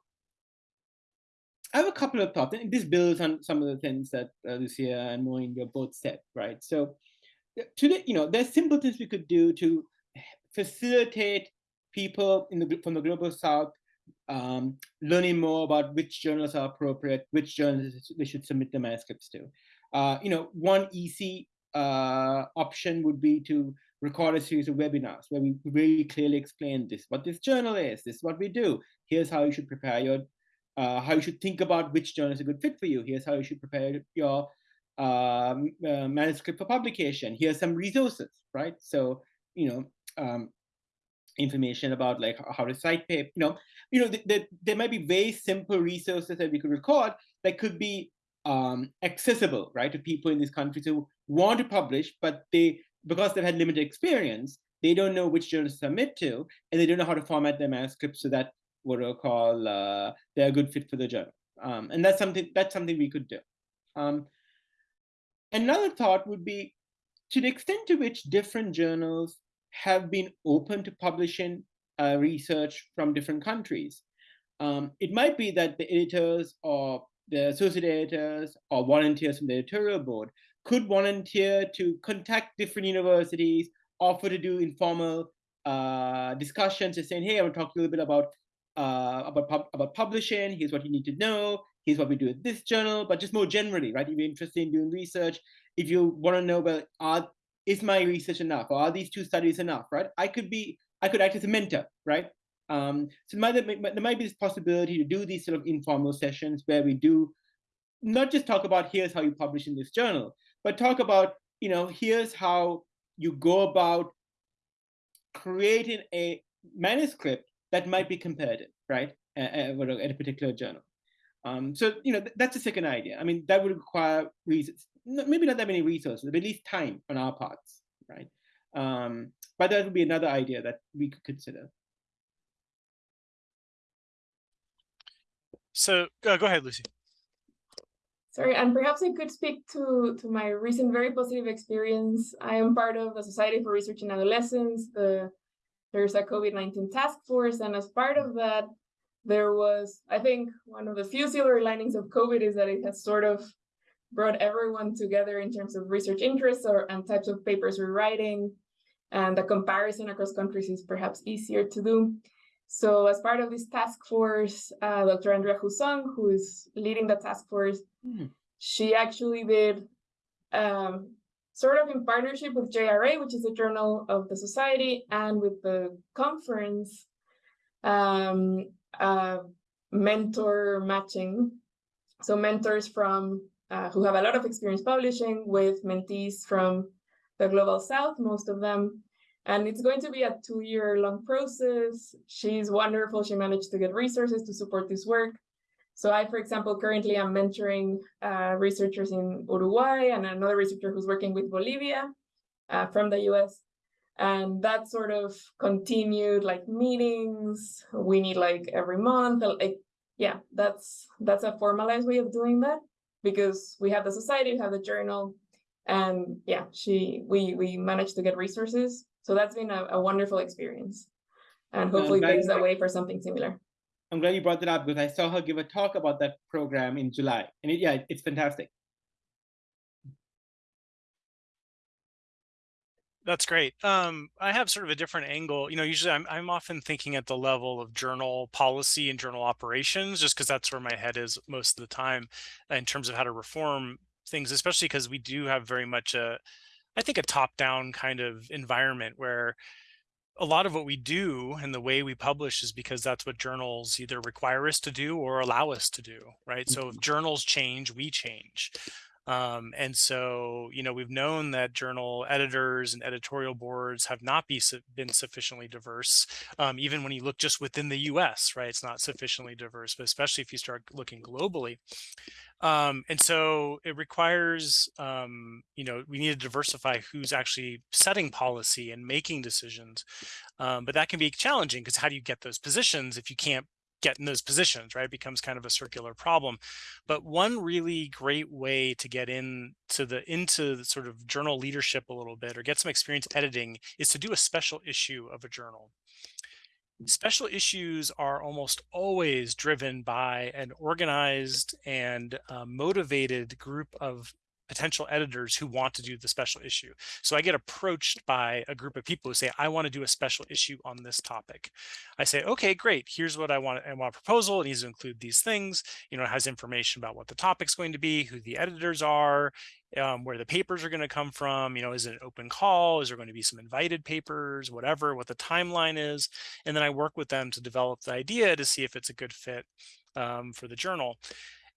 I have a couple of thoughts, and this builds on some of the things that uh, Lucia and Moinga both said, right? So, today, you know, there's simple things we could do to facilitate people in the from the global south um, learning more about which journals are appropriate, which journals they should submit their manuscripts to. Uh, you know, one easy uh, option would be to record a series of webinars where we very clearly explain this, what this journal is, this is what we do. Here's how you should prepare your uh, how you should think about which journal is a good fit for you. Here's how you should prepare your um, uh, manuscript for publication. Here's some resources, right? So, you know, um, information about like how to cite paper, you know, you know, th th there might be very simple resources that we could record that could be um, accessible, right, to people in these countries who want to publish, but they, because they've had limited experience, they don't know which journal to submit to, and they don't know how to format their manuscripts so that what we'll call uh, they're a good fit for the journal. Um, and that's something that's something we could do. Um, another thought would be to the extent to which different journals have been open to publishing uh, research from different countries. Um, it might be that the editors or the associate editors or volunteers from the editorial board could volunteer to contact different universities, offer to do informal uh, discussions, just saying, hey, I want to talk a little bit about uh, about pub about publishing. Here's what you need to know. Here's what we do at this journal. But just more generally, right? If you're interested in doing research, if you want to know about are is my research enough, or are these two studies enough, right? I could be I could act as a mentor, right? Um, so might, there might be this possibility to do these sort of informal sessions where we do not just talk about here's how you publish in this journal, but talk about, you know, here's how you go about creating a manuscript that might be comparative, right, at, at a particular journal. Um, so, you know, that's a second idea. I mean, that would require reasons, maybe not that many resources, but at least time on our parts, right? Um, but that would be another idea that we could consider. So uh, go ahead, Lucy. Sorry, and perhaps I could speak to, to my recent very positive experience. I am part of the Society for Research in Adolescence. The, there's a COVID-19 task force, and as part of that, there was, I think, one of the few silver linings of COVID is that it has sort of brought everyone together in terms of research interests or and types of papers we're writing, and the comparison across countries is perhaps easier to do. So as part of this task force, uh, Dr. Andrea Hussong, who is leading the task force, mm. she actually did um, sort of in partnership with JRA, which is a journal of the society, and with the conference, um, uh, mentor matching. So mentors from uh, who have a lot of experience publishing with mentees from the global south, most of them, and it's going to be a two-year long process. She's wonderful. She managed to get resources to support this work. So I, for example, currently am mentoring uh, researchers in Uruguay and another researcher who's working with Bolivia uh, from the US. And that sort of continued like meetings. We need like every month. Like, yeah, that's that's a formalized way of doing that because we have the society, we have the journal, and yeah, she we we managed to get resources so that's been a, a wonderful experience. And hopefully paves the way for something similar. I'm glad you brought that up because I saw her give a talk about that program in July. And it, yeah, it's fantastic. That's great. Um, I have sort of a different angle. You know, usually I'm, I'm often thinking at the level of journal policy and journal operations, just because that's where my head is most of the time in terms of how to reform things, especially because we do have very much a, I think a top-down kind of environment where a lot of what we do and the way we publish is because that's what journals either require us to do or allow us to do, right? So if mm-hmm. journals change, we change. Um, and so, you know, we've known that journal editors and editorial boards have not be been sufficiently diverse, um, even when you look just within the US, right? It's not sufficiently diverse, but especially if you start looking globally. Um, and so it requires, um, you know, we need to diversify who's actually setting policy and making decisions. Um, but that can be challenging because how do you get those positions if you can't get in those positions, right? It becomes kind of a circular problem. But one really great way to get into the into the sort of journal leadership a little bit or get some experience editing is to do a special issue of a journal. Special issues are almost always driven by an organized and uh, motivated group of potential editors who want to do the special issue. So I get approached by a group of people who say, I want to do a special issue on this topic. I say, okay, great. Here's what I want. I want a proposal. It needs to include these things. You know, it has information about what the topic's going to be, who the editors are, um, where the papers are going to come from. You know, is it an open call? Is there going to be some invited papers, whatever, what the timeline is. And then I work with them to develop the idea to see if it's a good fit um, for the journal.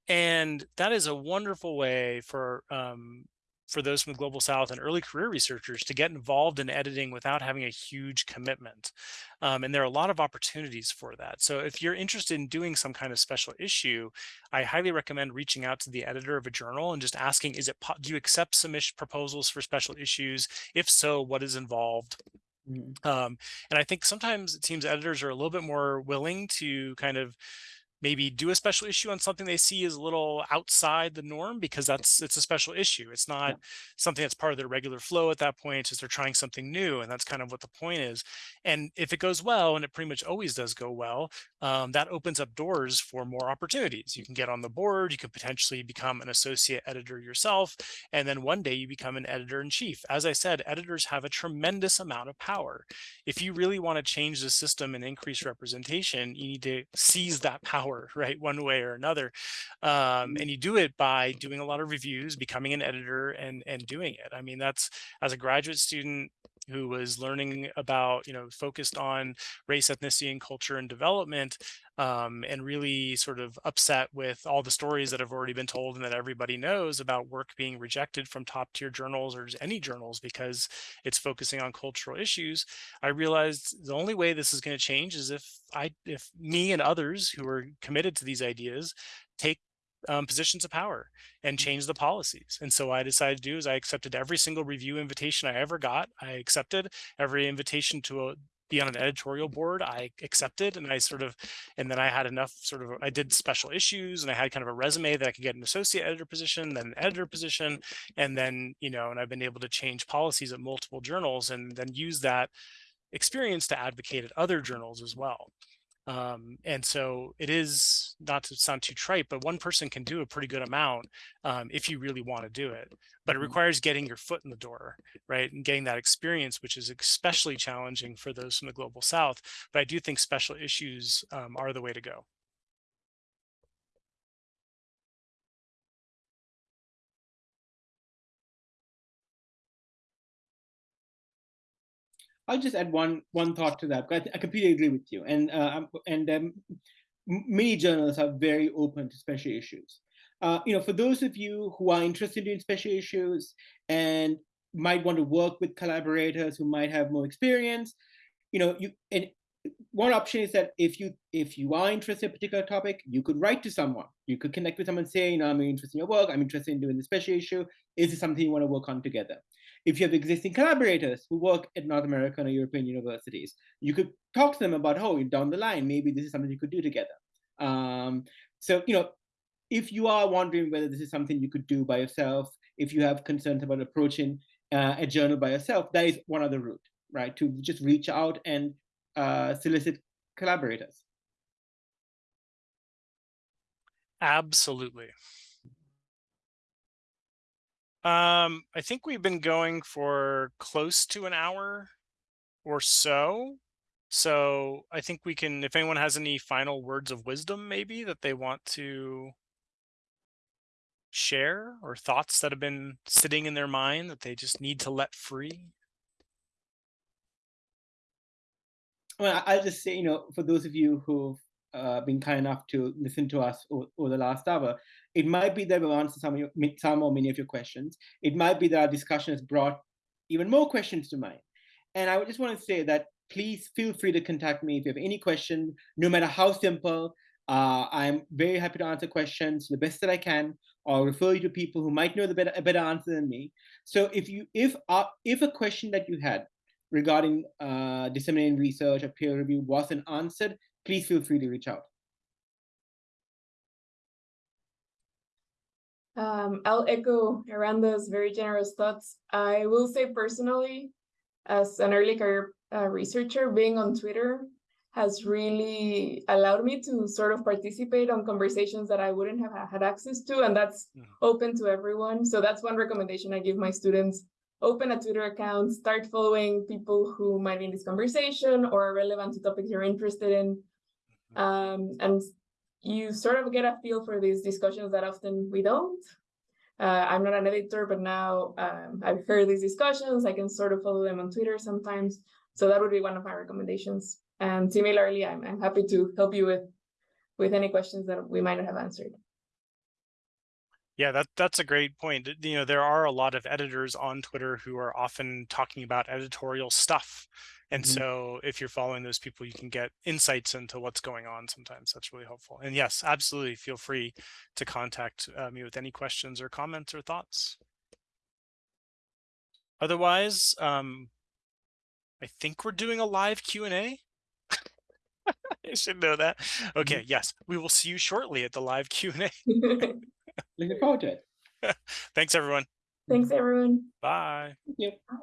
And that is a wonderful way for um, for those from the global south and early career researchers to get involved in editing without having a huge commitment um, and there are a lot of opportunities for that. So if you're interested in doing some kind of special issue i highly recommend reaching out to the editor of a journal and just asking is it do you accept submission proposals for special issues? If so what is involved? Mm. um, and i think sometimes it seems editors are a little bit more willing to kind of maybe do a special issue on something they see as a little outside the norm because that's it's a special issue. It's not yeah. something that's part of their regular flow at that point. It's just they're trying something new, and that's kind of what the point is. And if it goes well, and it pretty much always does go well, um, that opens up doors for more opportunities. You can get on the board. You could potentially become an associate editor yourself, and then one day you become an editor in chief. As I said, editors have a tremendous amount of power. If you really want to change the system and increase representation, you need to seize that power power, right, one way or another. Um, mm-hmm. and you do it by doing a lot of reviews, becoming an editor, and and doing it. I mean, that's as a graduate student who was learning about, you know, focused on race, ethnicity, and culture and development, um, and really sort of upset with all the stories that have already been told and that everybody knows about work being rejected from top tier journals or any journals because it's focusing on cultural issues. I realized the only way this is going to change is if I, if me and others who are committed to these ideas take um, positions of power and mm. change the policies. And so I decided to do is I accepted every single review invitation I ever got. I accepted every invitation to a, be on an editorial board. I accepted and I sort of, and then I had enough sort of, I did special issues and I had kind of a resume that I could get an associate editor position, then an editor position. And then, you know, and I've been able to change policies at multiple journals and then use that experience to advocate at other journals as well. Um, and so it is not to sound too trite, but one person can do a pretty good amount um, if you really want to do it. But it mm-hmm. requires getting your foot in the door, right? And getting that experience, which is especially challenging for those from the global south. But I do think special issues um, are the way to go. I'll just add one one thought to that. I, I completely agree with you. And uh, and um, many journalists are very open to special issues. Uh, you know, for those of you who are interested in special issues and might want to work with collaborators who might have more experience, you know, you and one option is that if you if you are interested in a particular topic, you could write to someone. You could connect with someone, say, you know, I'm interested in your work. I'm interested in doing the special issue. Is this something you want to work on together? If you have existing collaborators who work at North American or European universities, you could talk to them about, oh, down the line, maybe this is something you could do together. Um, so, you know, if you are wondering whether this is something you could do by yourself, if you have concerns about approaching uh, a journal by yourself, that is one other route, right? To just reach out and uh, solicit collaborators. Absolutely. Um, I think we've been going for close to an hour or so. So I think we can, if anyone has any final words of wisdom, maybe that they want to share or thoughts that have been sitting in their mind that they just need to let free. Well, I'll just say, you know, for those of you who've uh, been kind enough to listen to us over, over, the last hour, it might be that we'll answer some, your, some or many of your questions. It might be that our discussion has brought even more questions to mind. And I just want to say that please feel free to contact me if you have any question, no matter how simple. Uh, I'm very happy to answer questions the best that I can, or refer you to people who might know the better, a better answer than me. So if you if uh, if a question that you had regarding uh, disseminating research or peer review wasn't answered, please feel free to reach out. Um, I'll echo Eranda's very generous thoughts. I will say personally, as an early career uh, researcher, being on Twitter has really allowed me to sort of participate on conversations that I wouldn't have had access to, and that's mm -hmm. open to everyone. So that's one recommendation I give my students. Open a Twitter account, start following people who might be in this conversation or are relevant to topics you're interested in. Mm-hmm. Um, and you sort of get a feel for these discussions that often we don't. Uh, I'm not an editor, but now um, I've heard these discussions. I can sort of follow them on Twitter sometimes. So that would be one of my recommendations. And similarly, I'm, I'm happy to help you with, with any questions that we might not have answered. Yeah, that that's a great point. You know, there are a lot of editors on Twitter who are often talking about editorial stuff. And Mhm. so if you're following those people, you can get insights into what's going on sometimes. That's really helpful. And yes, absolutely feel free to contact uh, me with any questions or comments or thoughts. Otherwise, um, I think we're doing a live Q&A. I should know that. Okay, yes, we will see you shortly at the live Q&A. Looking forward to it. Thanks, everyone. Thanks, everyone. Bye. Thank you. Bye.